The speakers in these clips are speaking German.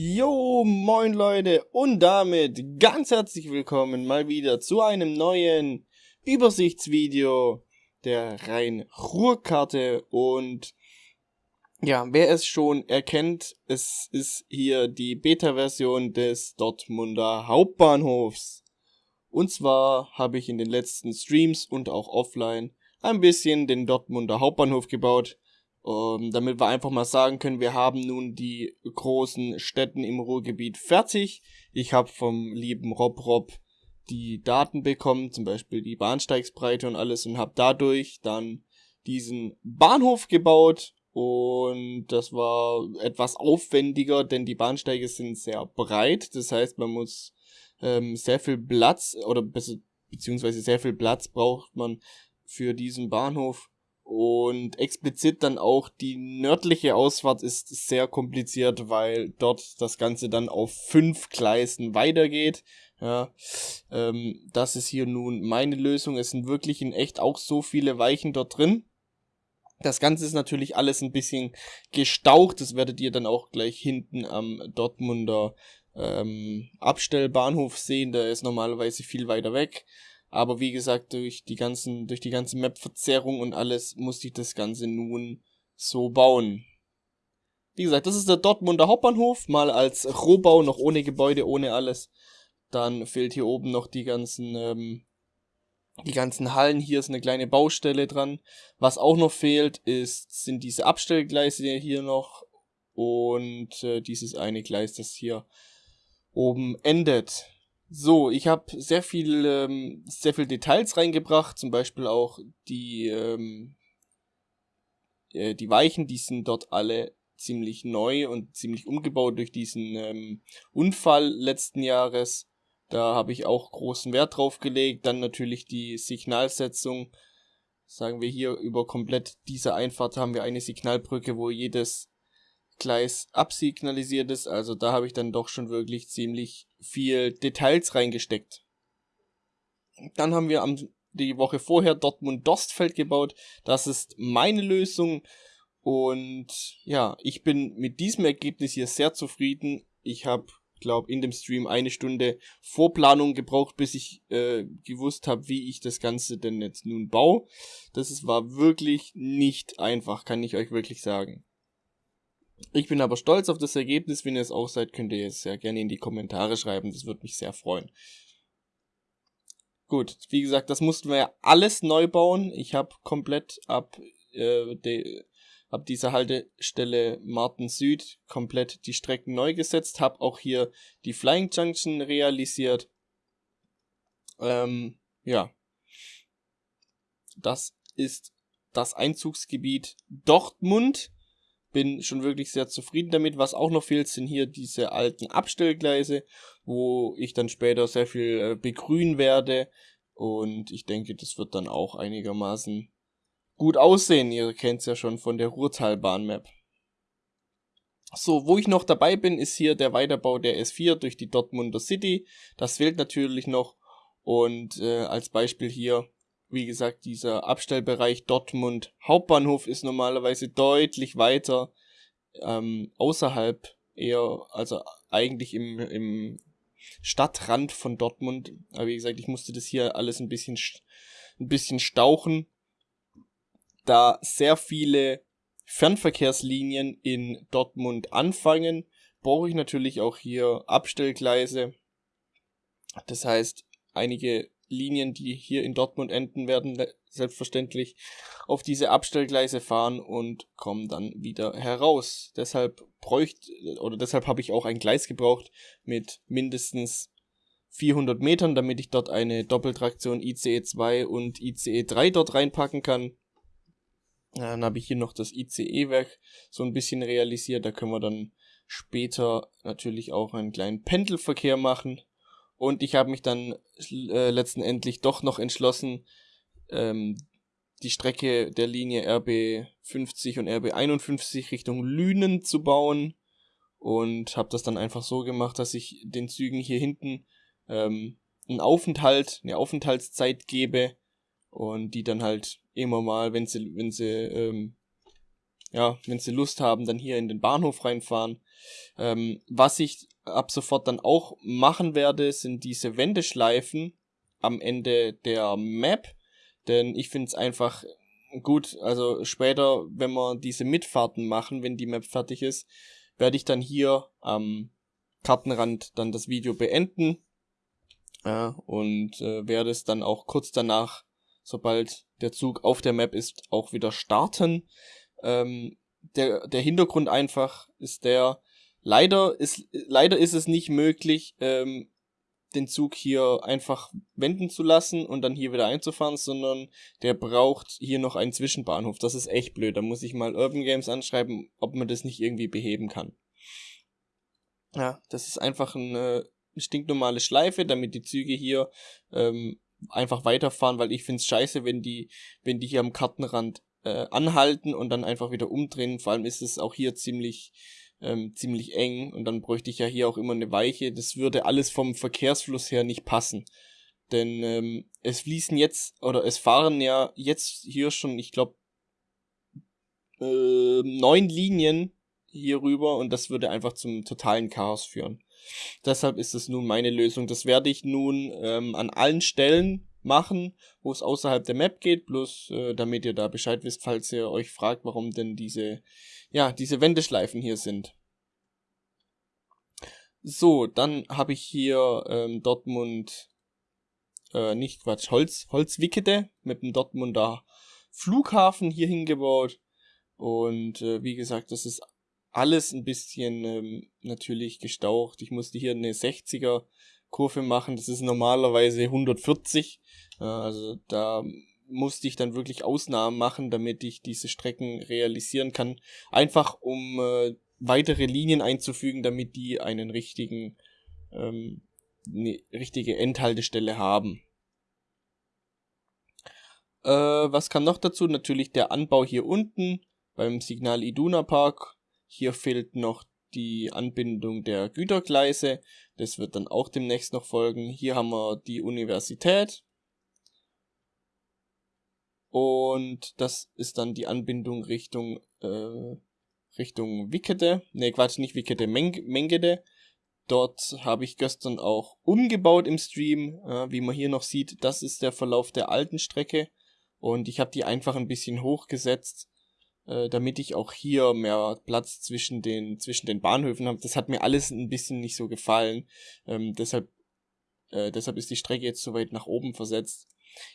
Jo, moin Leute und damit ganz herzlich willkommen mal wieder zu einem neuen Übersichtsvideo der Rhein-Ruhr-Karte und ja, wer es schon erkennt, es ist hier die Beta-Version des Dortmunder Hauptbahnhofs. Und zwar habe ich in den letzten Streams und auch offline ein bisschen den Dortmunder Hauptbahnhof gebaut ähm, damit wir einfach mal sagen können, wir haben nun die großen Städten im Ruhrgebiet fertig. Ich habe vom lieben Rob Rob die Daten bekommen, zum Beispiel die Bahnsteigsbreite und alles und habe dadurch dann diesen Bahnhof gebaut. Und das war etwas aufwendiger, denn die Bahnsteige sind sehr breit, das heißt man muss ähm, sehr viel Platz oder beziehungsweise sehr viel Platz braucht man für diesen Bahnhof und explizit dann auch die nördliche Ausfahrt ist sehr kompliziert, weil dort das Ganze dann auf fünf Gleisen weitergeht. Ja, ähm, das ist hier nun meine Lösung. Es sind wirklich in echt auch so viele Weichen dort drin. Das Ganze ist natürlich alles ein bisschen gestaucht. Das werdet ihr dann auch gleich hinten am Dortmunder ähm, Abstellbahnhof sehen. Der ist normalerweise viel weiter weg. Aber wie gesagt, durch die ganzen, durch die ganze Map-Verzerrung und alles musste ich das Ganze nun so bauen. Wie gesagt, das ist der Dortmunder Hauptbahnhof, mal als Rohbau, noch ohne Gebäude, ohne alles. Dann fehlt hier oben noch die ganzen, ähm, die ganzen Hallen. Hier ist eine kleine Baustelle dran. Was auch noch fehlt, ist, sind diese Abstellgleise hier noch und äh, dieses eine Gleis, das hier oben endet. So, ich habe sehr viel, ähm, sehr viel Details reingebracht, zum Beispiel auch die, ähm, äh, die Weichen, die sind dort alle ziemlich neu und ziemlich umgebaut durch diesen ähm, Unfall letzten Jahres. Da habe ich auch großen Wert drauf gelegt. Dann natürlich die Signalsetzung. Sagen wir hier über komplett diese Einfahrt haben wir eine Signalbrücke, wo jedes Gleis absignalisiert ist. Also da habe ich dann doch schon wirklich ziemlich viel Details reingesteckt. Dann haben wir am, die Woche vorher Dortmund-Dostfeld gebaut. Das ist meine Lösung. Und ja, ich bin mit diesem Ergebnis hier sehr zufrieden. Ich habe, glaube in dem Stream eine Stunde Vorplanung gebraucht, bis ich äh, gewusst habe, wie ich das Ganze denn jetzt nun baue. Das war wirklich nicht einfach, kann ich euch wirklich sagen. Ich bin aber stolz auf das Ergebnis. Wenn ihr es auch seid, könnt ihr es sehr gerne in die Kommentare schreiben. Das würde mich sehr freuen. Gut, wie gesagt, das mussten wir ja alles neu bauen. Ich habe komplett ab, äh, de, ab dieser Haltestelle Martin Süd komplett die Strecken neu gesetzt. Habe auch hier die Flying Junction realisiert. Ähm, ja. Das ist das Einzugsgebiet Dortmund bin schon wirklich sehr zufrieden damit. Was auch noch fehlt, sind hier diese alten Abstellgleise, wo ich dann später sehr viel äh, begrünen werde. Und ich denke, das wird dann auch einigermaßen gut aussehen. Ihr kennt es ja schon von der Ruhrtalbahn-Map. So, wo ich noch dabei bin, ist hier der Weiterbau der S4 durch die Dortmunder City. Das fehlt natürlich noch. Und äh, als Beispiel hier wie gesagt, dieser Abstellbereich Dortmund Hauptbahnhof ist normalerweise deutlich weiter ähm, außerhalb eher, also eigentlich im, im Stadtrand von Dortmund. Aber wie gesagt, ich musste das hier alles ein bisschen, ein bisschen stauchen, da sehr viele Fernverkehrslinien in Dortmund anfangen, brauche ich natürlich auch hier Abstellgleise. Das heißt, einige Linien, die hier in Dortmund enden, werden selbstverständlich auf diese Abstellgleise fahren und kommen dann wieder heraus. Deshalb bräuchte oder deshalb habe ich auch ein Gleis gebraucht mit mindestens 400 Metern, damit ich dort eine Doppeltraktion ICE 2 und ICE 3 dort reinpacken kann. Dann habe ich hier noch das ICE-Werk so ein bisschen realisiert. Da können wir dann später natürlich auch einen kleinen Pendelverkehr machen. Und ich habe mich dann äh, letztendlich doch noch entschlossen, ähm, die Strecke der Linie RB 50 und RB 51 Richtung Lünen zu bauen. Und habe das dann einfach so gemacht, dass ich den Zügen hier hinten ähm, einen Aufenthalt, eine Aufenthaltszeit gebe und die dann halt immer mal, wenn sie, wenn sie ähm, ja, wenn sie Lust haben, dann hier in den Bahnhof reinfahren. Ähm, was ich ab sofort dann auch machen werde, sind diese Wendeschleifen am Ende der Map. Denn ich finde es einfach gut, also später, wenn wir diese Mitfahrten machen, wenn die Map fertig ist, werde ich dann hier am Kartenrand dann das Video beenden. Ja, und äh, werde es dann auch kurz danach, sobald der Zug auf der Map ist, auch wieder starten. Ähm, der, der Hintergrund einfach ist der, leider ist, leider ist es nicht möglich, ähm, den Zug hier einfach wenden zu lassen und dann hier wieder einzufahren, sondern der braucht hier noch einen Zwischenbahnhof. Das ist echt blöd. Da muss ich mal Urban Games anschreiben, ob man das nicht irgendwie beheben kann. Ja, das ist einfach eine stinknormale Schleife, damit die Züge hier ähm, einfach weiterfahren, weil ich finde es scheiße, wenn die, wenn die hier am Kartenrand äh, anhalten und dann einfach wieder umdrehen. Vor allem ist es auch hier ziemlich ähm, ziemlich eng und dann bräuchte ich ja hier auch immer eine Weiche. Das würde alles vom Verkehrsfluss her nicht passen. Denn ähm, es fließen jetzt, oder es fahren ja jetzt hier schon, ich glaube, äh, neun Linien hier rüber und das würde einfach zum totalen Chaos führen. Deshalb ist es nun meine Lösung. Das werde ich nun ähm, an allen Stellen machen, wo es außerhalb der Map geht, bloß äh, damit ihr da Bescheid wisst, falls ihr euch fragt, warum denn diese, ja, diese Wendeschleifen hier sind. So, dann habe ich hier ähm, Dortmund, äh, nicht Quatsch, Holz, Holzwickede mit dem Dortmunder Flughafen hier hingebaut. Und äh, wie gesagt, das ist alles ein bisschen ähm, natürlich gestaucht. Ich musste hier eine 60er Kurve machen. Das ist normalerweise 140. Äh, also da musste ich dann wirklich Ausnahmen machen, damit ich diese Strecken realisieren kann. Einfach um äh, weitere Linien einzufügen, damit die einen richtigen, ähm, eine richtige Endhaltestelle haben. Äh, was kam noch dazu? Natürlich der Anbau hier unten beim Signal Iduna Park. Hier fehlt noch die Anbindung der Gütergleise. Das wird dann auch demnächst noch folgen. Hier haben wir die Universität. Und das ist dann die Anbindung Richtung, äh, Richtung Wickede. Ne, Quatsch, nicht Wickede, Meng Mengede. Dort habe ich gestern auch umgebaut im Stream. Äh, wie man hier noch sieht, das ist der Verlauf der alten Strecke. Und ich habe die einfach ein bisschen hochgesetzt äh, damit ich auch hier mehr Platz zwischen den, zwischen den Bahnhöfen habe. Das hat mir alles ein bisschen nicht so gefallen. Ähm, deshalb, äh, deshalb ist die Strecke jetzt so weit nach oben versetzt.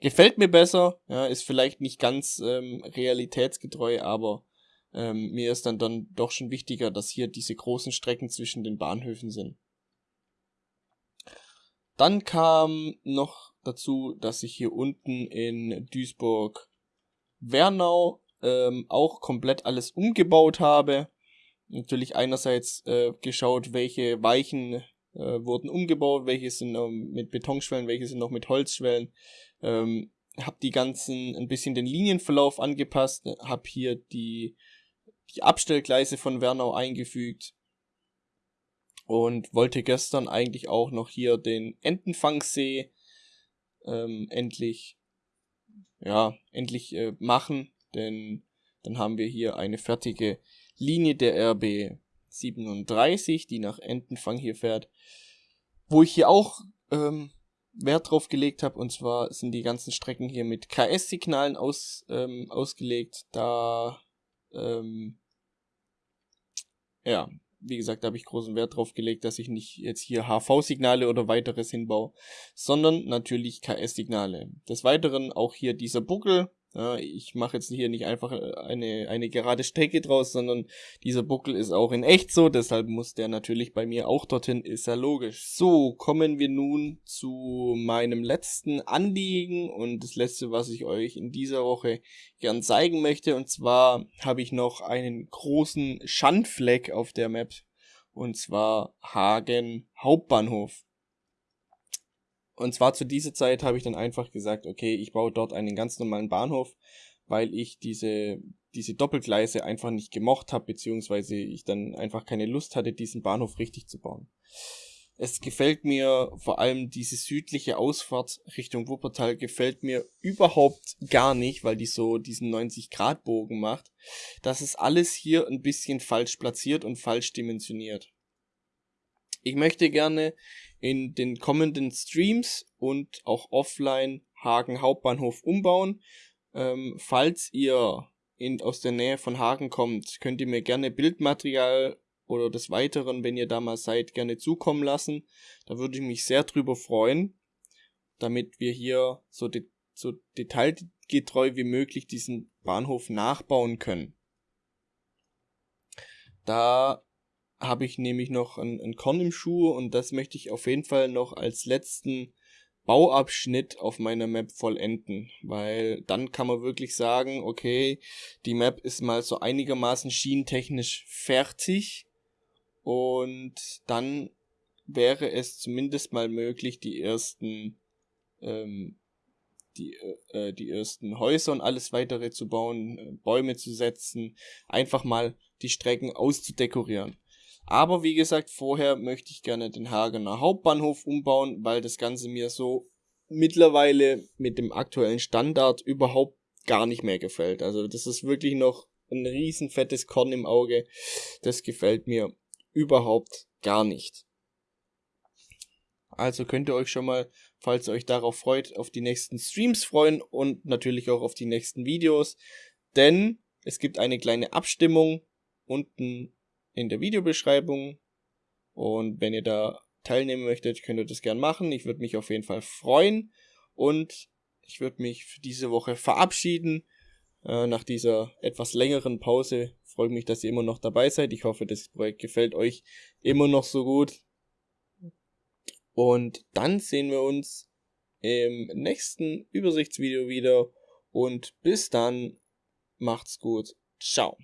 Gefällt mir besser, ja, ist vielleicht nicht ganz ähm, realitätsgetreu, aber ähm, mir ist dann, dann doch schon wichtiger, dass hier diese großen Strecken zwischen den Bahnhöfen sind. Dann kam noch dazu, dass ich hier unten in Duisburg Wernau ähm, auch komplett alles umgebaut habe. Natürlich einerseits äh, geschaut, welche Weichen äh, wurden umgebaut, welche sind ähm, mit Betonschwellen, welche sind noch mit Holzschwellen. Ähm, hab die ganzen ein bisschen den Linienverlauf angepasst, hab hier die die Abstellgleise von Wernau eingefügt und wollte gestern eigentlich auch noch hier den Entenfangsee ähm, endlich ja endlich äh, machen denn dann haben wir hier eine fertige Linie der RB 37, die nach Entenfang hier fährt, wo ich hier auch ähm, Wert drauf gelegt habe, und zwar sind die ganzen Strecken hier mit KS-Signalen aus, ähm, ausgelegt, da ähm, ja, wie gesagt, da habe ich großen Wert drauf gelegt, dass ich nicht jetzt hier HV-Signale oder weiteres hinbaue, sondern natürlich KS-Signale. Des Weiteren auch hier dieser Buckel, ja, ich mache jetzt hier nicht einfach äh, eine, eine gerade Strecke draus, sondern dieser Buckel ist auch in echt so, deshalb muss der natürlich bei mir auch dorthin, ist ja logisch. So, kommen wir nun zu meinem letzten Anliegen und das letzte, was ich euch in dieser Woche gern zeigen möchte. Und zwar habe ich noch einen großen Schandfleck auf der Map und zwar Hagen Hauptbahnhof. Und zwar zu dieser Zeit habe ich dann einfach gesagt, okay, ich baue dort einen ganz normalen Bahnhof, weil ich diese, diese Doppelgleise einfach nicht gemocht habe, beziehungsweise ich dann einfach keine Lust hatte, diesen Bahnhof richtig zu bauen. Es gefällt mir vor allem diese südliche Ausfahrt Richtung Wuppertal gefällt mir überhaupt gar nicht, weil die so diesen 90 Grad Bogen macht. Das ist alles hier ein bisschen falsch platziert und falsch dimensioniert. Ich möchte gerne in den kommenden Streams und auch offline Hagen Hauptbahnhof umbauen. Ähm, falls ihr in, aus der Nähe von Hagen kommt, könnt ihr mir gerne Bildmaterial oder des Weiteren, wenn ihr da mal seid, gerne zukommen lassen. Da würde ich mich sehr drüber freuen, damit wir hier so, de so detailgetreu wie möglich diesen Bahnhof nachbauen können. Da habe ich nämlich noch ein, ein Korn im Schuh und das möchte ich auf jeden Fall noch als letzten Bauabschnitt auf meiner Map vollenden, weil dann kann man wirklich sagen, okay, die Map ist mal so einigermaßen schienentechnisch fertig und dann wäre es zumindest mal möglich, die ersten ähm, die, äh, die ersten Häuser und alles weitere zu bauen, äh, Bäume zu setzen, einfach mal die Strecken auszudekorieren. Aber wie gesagt, vorher möchte ich gerne den Hagener Hauptbahnhof umbauen, weil das Ganze mir so mittlerweile mit dem aktuellen Standard überhaupt gar nicht mehr gefällt. Also das ist wirklich noch ein riesen fettes Korn im Auge. Das gefällt mir überhaupt gar nicht. Also könnt ihr euch schon mal, falls ihr euch darauf freut, auf die nächsten Streams freuen und natürlich auch auf die nächsten Videos. Denn es gibt eine kleine Abstimmung unten in der Videobeschreibung. Und wenn ihr da teilnehmen möchtet, könnt ihr das gern machen. Ich würde mich auf jeden Fall freuen. Und ich würde mich für diese Woche verabschieden. Äh, nach dieser etwas längeren Pause freue mich, dass ihr immer noch dabei seid. Ich hoffe, das Projekt gefällt euch immer noch so gut. Und dann sehen wir uns im nächsten Übersichtsvideo wieder. Und bis dann, macht's gut. Ciao.